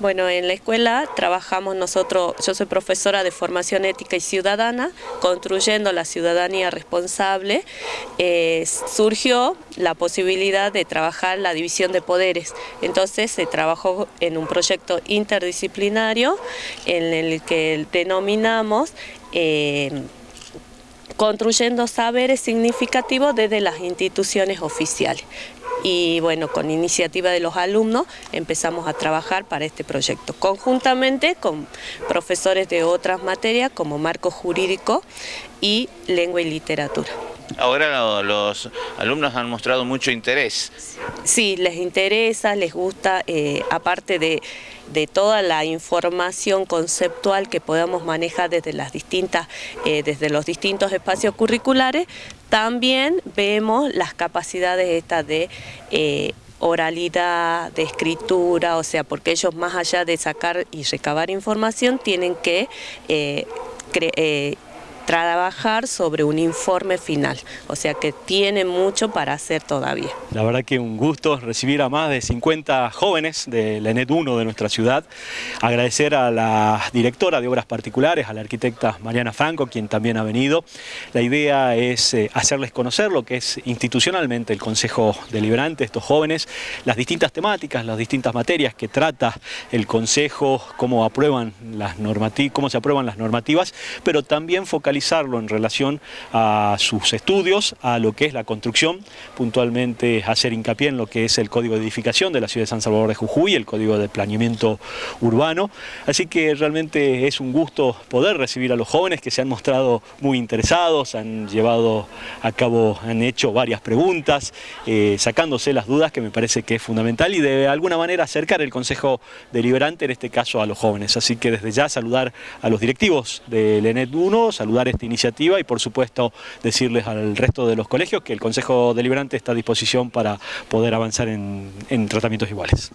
Bueno, en la escuela trabajamos nosotros, yo soy profesora de formación ética y ciudadana, construyendo la ciudadanía responsable, eh, surgió la posibilidad de trabajar la división de poderes. Entonces se trabajó en un proyecto interdisciplinario en el que denominamos eh, construyendo saberes significativos desde las instituciones oficiales y bueno, con iniciativa de los alumnos empezamos a trabajar para este proyecto, conjuntamente con profesores de otras materias como marco jurídico y lengua y literatura. Ahora los alumnos han mostrado mucho interés. Sí, les interesa, les gusta, eh, aparte de, toda la información conceptual que podamos manejar desde, las distintas, eh, desde los distintos espacios curriculares, también vemos las capacidades estas de eh, oralidad, de escritura, o sea, porque ellos más allá de sacar y recabar información tienen que eh, trabajar sobre un informe final, o sea que tiene mucho para hacer todavía. La verdad que un gusto recibir a más de 50 jóvenes de la ENET 1 de nuestra ciudad, agradecer a la directora de Obras Particulares, a la arquitecta Mariana Franco, quien también ha venido. La idea es eh, hacerles conocer lo que es institucionalmente el Consejo Deliberante, estos jóvenes, las distintas temáticas, las distintas materias que trata el Consejo, cómo, aprueban las cómo se aprueban las normativas, pero también focalizar en relación a sus estudios, a lo que es la construcción, puntualmente hacer hincapié en lo que es el Código de Edificación de la ciudad de San Salvador de Jujuy, el Código de Planeamiento Urbano, así que realmente es un gusto poder recibir a los jóvenes que se han mostrado muy interesados, han llevado a cabo, han hecho varias preguntas, eh, sacándose las dudas que me parece que es fundamental y de alguna manera acercar el Consejo Deliberante, en este caso a los jóvenes. Así que desde ya saludar a los directivos del ENET 1, saludar esta iniciativa y por supuesto decirles al resto de los colegios que el Consejo Deliberante está a disposición para poder avanzar en, en tratamientos iguales.